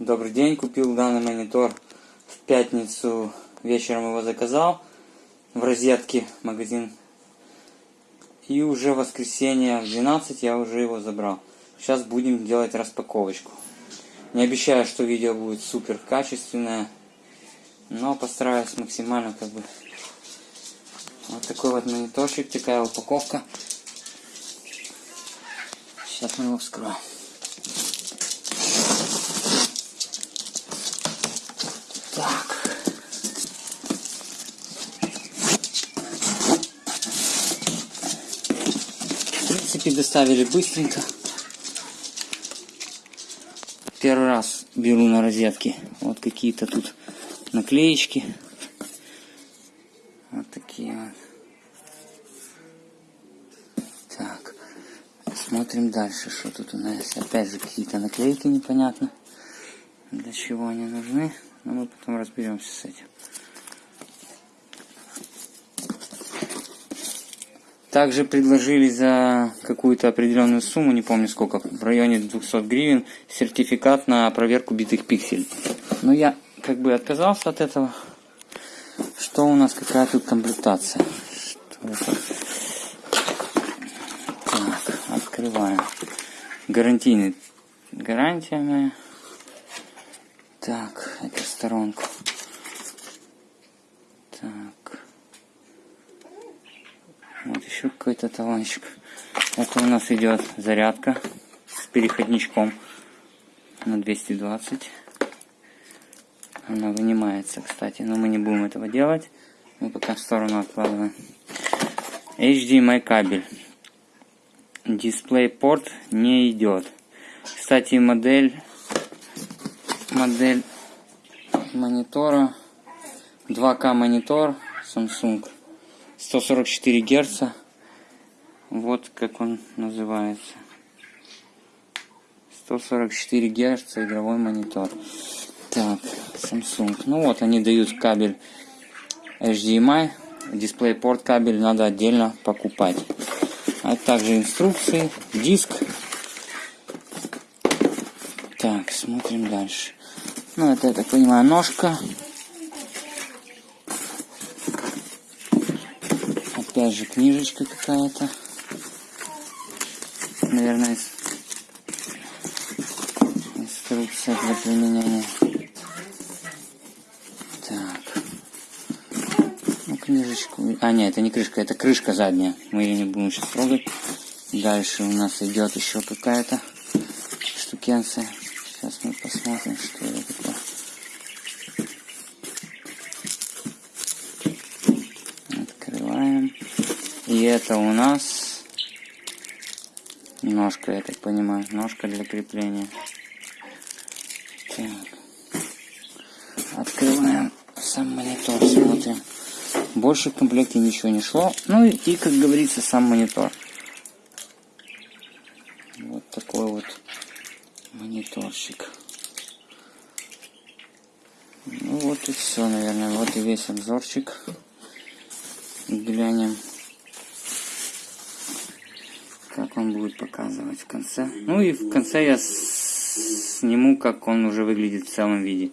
Добрый день, купил данный монитор в пятницу вечером его заказал в розетке магазин. И уже в воскресенье в 12 я уже его забрал. Сейчас будем делать распаковочку. Не обещаю, что видео будет супер качественное, но постараюсь максимально как бы. Вот такой вот мониторчик, такая упаковка. Сейчас мы его вскроем. Так. В принципе, доставили быстренько. Первый раз беру на розетки. Вот какие-то тут наклеечки. Вот такие вот. Так. Смотрим дальше, что тут у нас. Опять же какие-то наклейки непонятно. Для чего они нужны. Но мы потом разберемся с этим. Также предложили за какую-то определенную сумму, не помню сколько, в районе 200 гривен, сертификат на проверку битых пикселей. Но я как бы отказался от этого. Что у нас, какая тут комплектация? Что это? Так, открываем. Гарантийный. Гарантия моя. Так, эту сторонку. Так. Вот еще какой-то талончик. Это у нас идет зарядка с переходничком на 220. Она вынимается, кстати, но мы не будем этого делать. Мы пока в сторону откладываем. HDMI кабель. DisplayPort не идет. Кстати, модель модель монитора. 2К монитор Samsung. 144 Герца. Вот как он называется. 144 Герца игровой монитор. Так Samsung. Ну вот они дают кабель HDMI DisplayPort кабель надо отдельно покупать. А также инструкции. Диск так смотрим дальше ну, это, я так понимаю, ножка. Опять же, книжечка какая-то. Наверное, инструкция для применения. Так. Ну, книжечку... А, нет, это не крышка, это крышка задняя. Мы ее не будем сейчас трогать. Дальше у нас идет еще какая-то штукенция. Сейчас мы посмотрим, что это такое. Открываем. И это у нас ножка, я так понимаю, ножка для крепления. Так. Открываем сам монитор, смотрим. Больше в комплекте ничего не шло. Ну и, и как говорится, сам монитор. Вот такой вот мониторчик. Ну вот и все, наверное. Вот и весь обзорчик. Глянем, как он будет показывать в конце. Ну и в конце я сниму, как он уже выглядит в целом виде.